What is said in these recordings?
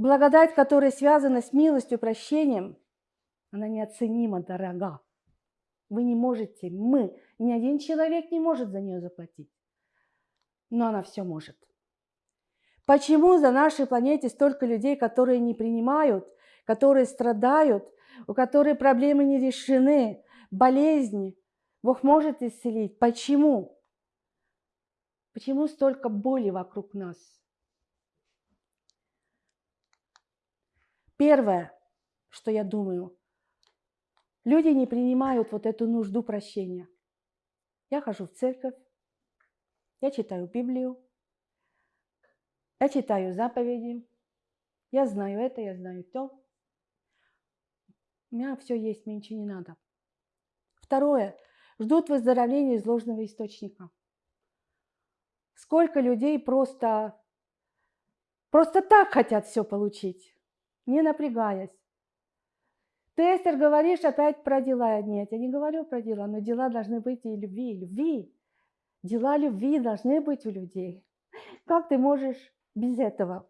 Благодать, которая связана с милостью, прощением, она неоценимо дорога. Вы не можете, мы, ни один человек не может за нее заплатить. Но она все может. Почему за нашей планете столько людей, которые не принимают, которые страдают, у которых проблемы не решены, болезни? Бог может исцелить. Почему? Почему столько боли вокруг нас? Первое, что я думаю, люди не принимают вот эту нужду прощения. Я хожу в церковь, я читаю Библию, я читаю заповеди, я знаю это, я знаю то. У меня все есть, мне ничего не надо. Второе. Ждут выздоровления из ложного источника. Сколько людей просто, просто так хотят все получить, не напрягаясь. Ты, Эстер, говоришь опять про дела. Нет, я не говорю про дела, но дела должны быть и любви, любви. Дела любви должны быть у людей. Как ты можешь без этого?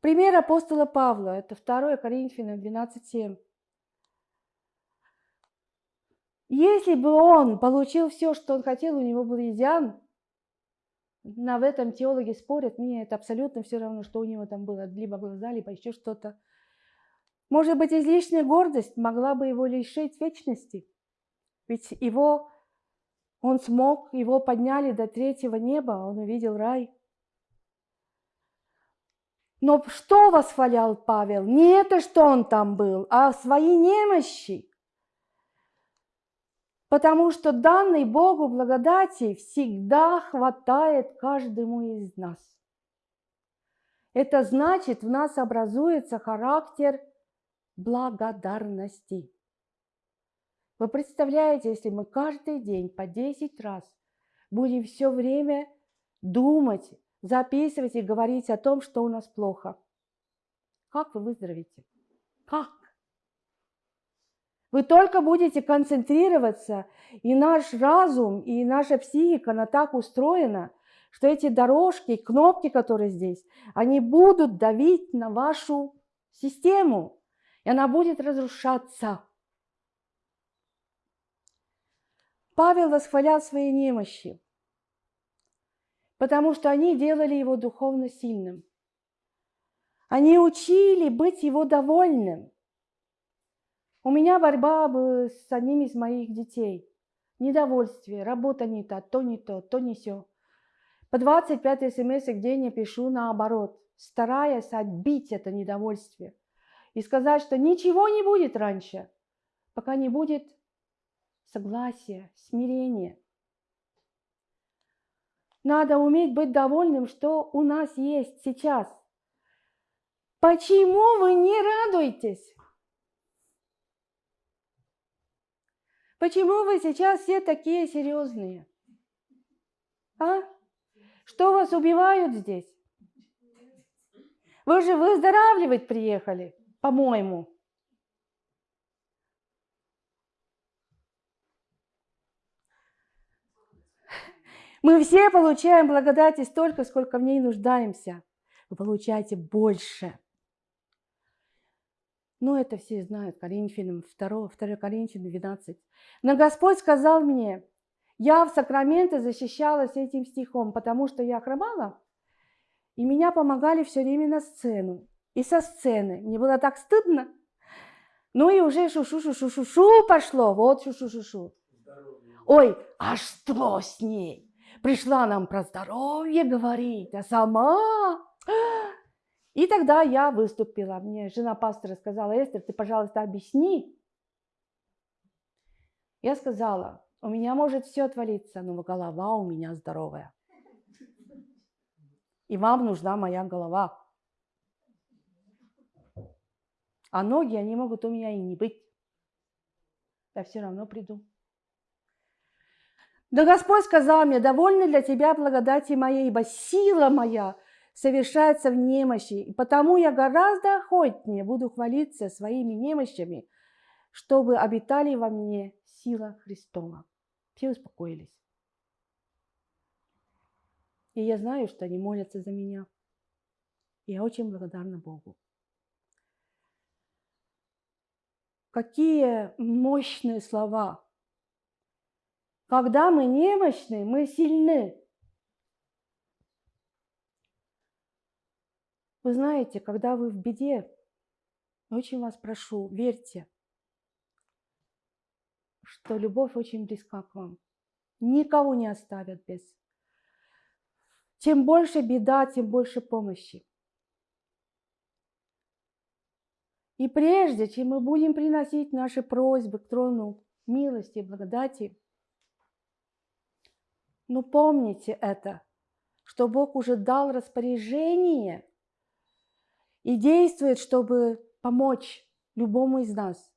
Пример апостола Павла, это 2 Коринфянам 12.7. Если бы он получил все, что он хотел, у него был изъян, на в этом теологи спорят, мне это абсолютно все равно, что у него там было, либо глаза, либо еще что-то. Может быть, излишняя гордость могла бы его лишить вечности. Ведь его, он смог, его подняли до третьего неба, он увидел рай. Но что восхвалял Павел? Не это, что он там был, а свои немощи. Потому что данной Богу благодати всегда хватает каждому из нас. Это значит, в нас образуется характер благодарности. Вы представляете, если мы каждый день по 10 раз будем все время думать, записывать и говорить о том, что у нас плохо, как вы выздоровеете? Как? Вы только будете концентрироваться, и наш разум, и наша психика, она так устроена, что эти дорожки, кнопки, которые здесь, они будут давить на вашу систему, и она будет разрушаться. Павел восхвалял свои немощи, потому что они делали его духовно сильным. Они учили быть его довольным – у меня борьба с одним из моих детей. Недовольствие, работа не та, то не то, то не все. По 25 смс в день я пишу наоборот, стараясь отбить это недовольствие и сказать, что ничего не будет раньше, пока не будет согласия, смирения. Надо уметь быть довольным, что у нас есть сейчас. Почему вы не радуетесь? Почему вы сейчас все такие серьезные? А? Что вас убивают здесь? Вы же выздоравливать приехали, по-моему. Мы все получаем благодати столько, сколько в ней нуждаемся. Вы получаете больше. Ну, это все знают, Коринфянам 2, 2 Коринфянам 12. Но Господь сказал мне, я в сакраменты защищалась этим стихом, потому что я хромала, и меня помогали все время на сцену. И со сцены. Мне было так стыдно. Ну и уже шу-шу-шу-шу-шу пошло. Вот шу-шу-шу-шу. Ой, а что с ней? Пришла нам про здоровье говорить, а сама и тогда я выступила. Мне жена пастора сказала, Эстер, ты, пожалуйста, объясни. Я сказала, у меня может все отвалиться, но голова у меня здоровая. И вам нужна моя голова. А ноги, они могут у меня и не быть. Я все равно приду. Да Господь сказал мне, довольна для тебя благодати моей, ибо сила моя совершается в немощи, и потому я гораздо охотнее буду хвалиться своими немощами, чтобы обитали во мне сила Христова. Все успокоились. И я знаю, что они молятся за меня. Я очень благодарна Богу. Какие мощные слова. Когда мы немощны, мы сильны. Вы знаете, когда вы в беде, очень вас прошу, верьте, что любовь очень близка к вам. Никого не оставят без. Чем больше беда, тем больше помощи. И прежде чем мы будем приносить наши просьбы к трону милости и благодати, ну помните это, что Бог уже дал распоряжение и действует, чтобы помочь любому из нас.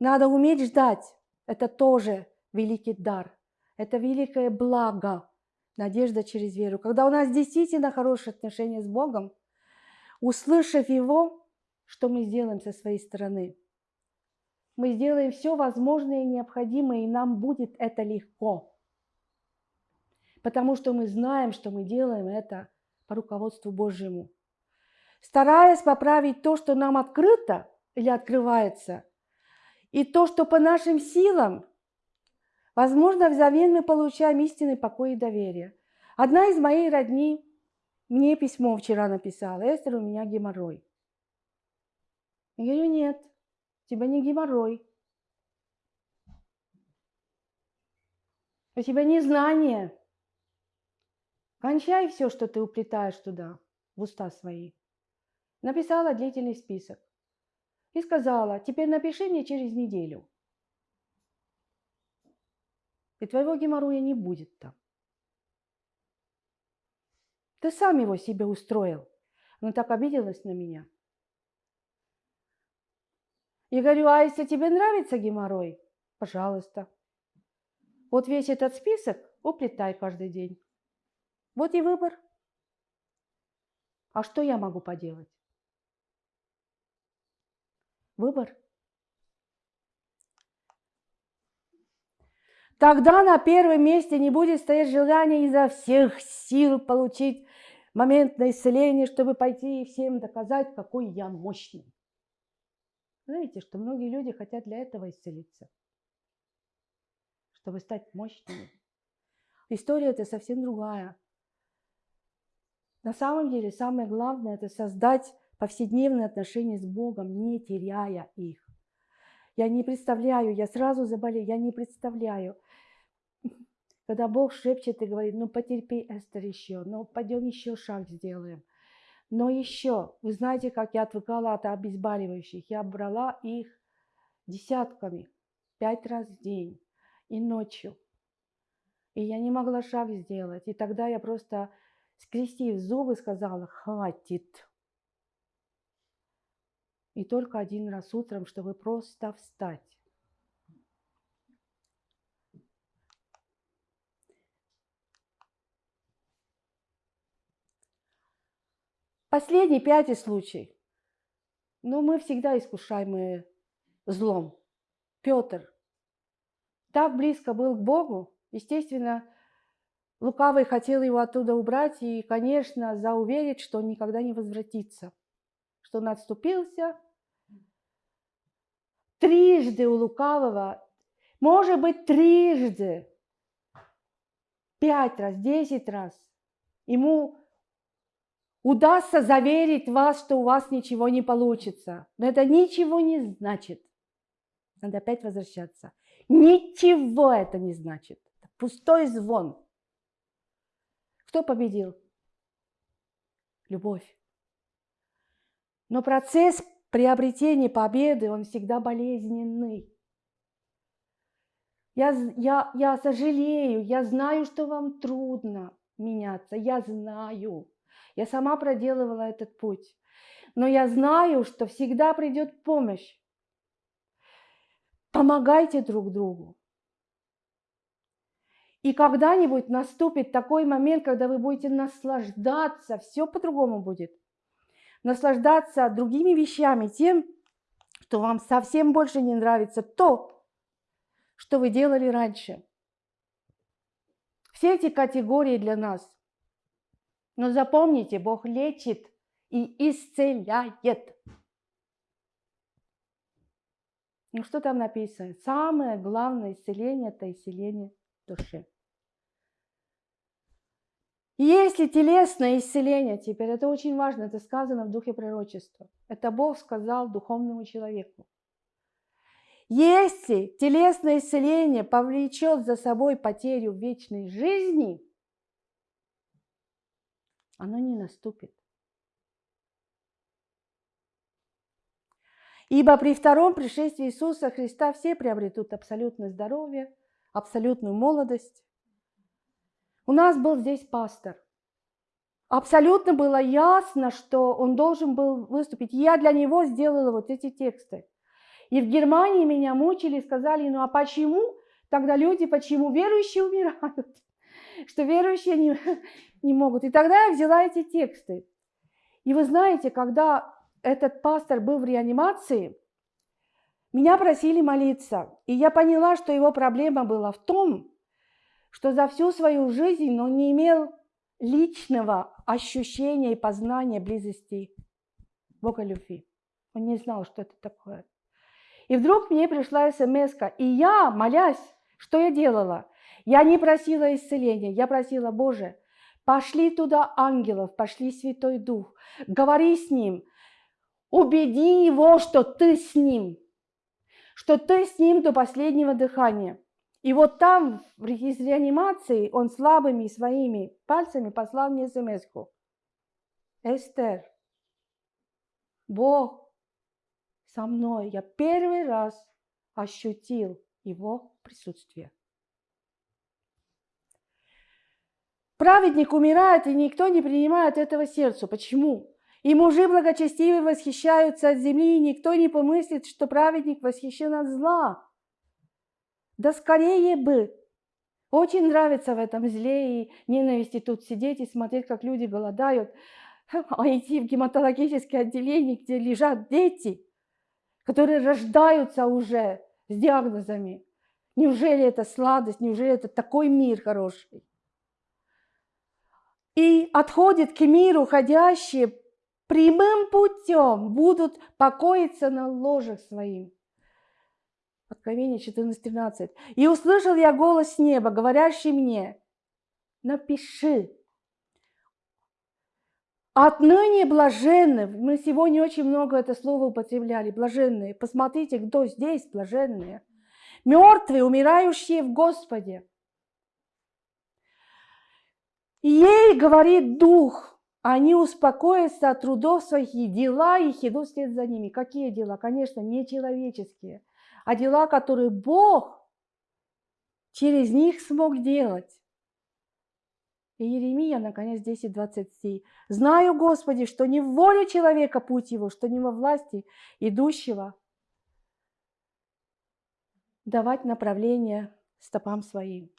Надо уметь ждать. Это тоже великий дар. Это великое благо, надежда через веру. Когда у нас действительно хорошие отношения с Богом, услышав Его, что мы сделаем со своей стороны? Мы сделаем все возможное и необходимое, и нам будет это легко. Потому что мы знаем, что мы делаем это по руководству Божьему. Стараясь поправить то, что нам открыто или открывается, и то, что по нашим силам, возможно, взамен мы получаем истинный покой и доверие. Одна из моей родни мне письмо вчера написала. Эстер, у меня геморрой. Я говорю, нет, у тебя не геморрой. У тебя не знание. Кончай все, что ты уплетаешь туда, в уста свои. Написала длительный список. И сказала, теперь напиши мне через неделю. И твоего геморроя не будет там. Ты сам его себе устроил. Она так обиделась на меня. И говорю, а если тебе нравится геморрой, пожалуйста. Вот весь этот список уплетай каждый день. Вот и выбор. А что я могу поделать? Выбор. Тогда на первом месте не будет стоять желание изо всех сил получить моментное исцеление, чтобы пойти и всем доказать, какой я мощный. Знаете, что многие люди хотят для этого исцелиться, чтобы стать мощными. История это совсем другая. На самом деле самое главное это создать повседневные отношения с Богом, не теряя их. Я не представляю, я сразу заболею, я не представляю, когда Бог шепчет и говорит, ну потерпи, Эстер, еще, ну пойдем еще шаг сделаем. Но еще, вы знаете, как я отвыкала от обезболивающих. Я брала их десятками, пять раз в день и ночью. И я не могла шаг сделать. И тогда я просто, скрестив зубы, сказала, хватит. И только один раз утром, чтобы просто встать. Последний, пятый случай. Но мы всегда искушаемые злом. Петр так близко был к Богу, естественно, лукавый хотел его оттуда убрать и, конечно, зауверить, что он никогда не возвратится, что он отступился. Трижды у лукавого, может быть, трижды, пять раз, десять раз, ему удастся заверить вас, что у вас ничего не получится. Но это ничего не значит. Надо опять возвращаться. Ничего это не значит. Пустой звон. Кто победил? Любовь. Но процесс приобретения победы, он всегда болезненный. Я, я, я сожалею, я знаю, что вам трудно меняться, я знаю. Я сама проделывала этот путь. Но я знаю, что всегда придет помощь. Помогайте друг другу. И когда-нибудь наступит такой момент, когда вы будете наслаждаться, все по-другому будет. Наслаждаться другими вещами, тем, что вам совсем больше не нравится то, что вы делали раньше. Все эти категории для нас но запомните, Бог лечит и исцеляет. Ну что там написано? Самое главное исцеление – это исцеление души. Если телесное исцеление, теперь это очень важно, это сказано в духе пророчества. Это Бог сказал духовному человеку. Если телесное исцеление повлечет за собой потерю вечной жизни, оно не наступит. Ибо при втором пришествии Иисуса Христа все приобретут абсолютное здоровье, абсолютную молодость. У нас был здесь пастор. Абсолютно было ясно, что он должен был выступить. Я для него сделала вот эти тексты. И в Германии меня мучили, сказали, ну а почему тогда люди, почему верующие умирают? Что верующие не, не могут. И тогда я взяла эти тексты. И вы знаете, когда этот пастор был в реанимации, меня просили молиться. И я поняла, что его проблема была в том, что за всю свою жизнь он не имел личного ощущения и познания близости Бога любви. Он не знал, что это такое. И вдруг мне пришла смс и я, молясь, что я делала? Я не просила исцеления, я просила, Боже, пошли туда ангелов, пошли Святой Дух, говори с ним, убеди его, что ты с ним, что ты с ним до последнего дыхания. И вот там, из реанимации, он слабыми своими пальцами послал мне смс -ку. Эстер, Бог со мной. Я первый раз ощутил его присутствие. Праведник умирает, и никто не принимает этого сердцу. Почему? И мужи благочестивые восхищаются от земли, и никто не помыслит, что праведник восхищен от зла. Да скорее бы! Очень нравится в этом зле и ненависти тут сидеть и смотреть, как люди голодают, а идти в гематологическое отделение, где лежат дети – которые рождаются уже с диагнозами. Неужели это сладость, неужели это такой мир хороший? И отходит к миру ходящие прямым путем, будут покоиться на ложах своим. Откровение 14.13. «И услышал я голос неба, говорящий мне, напиши, Отныне блаженны. Мы сегодня очень много это слово употребляли. Блаженные. Посмотрите, кто здесь блаженные. Мертвые, умирающие в Господе. ей говорит Дух, они успокоятся от трудов своих, и дела их идут вслед за ними. Какие дела? Конечно, не человеческие, а дела, которые Бог через них смог делать. И Еремия, наконец, 10.23. «Знаю, Господи, что не в воле человека путь его, что не во власти идущего давать направление стопам своим».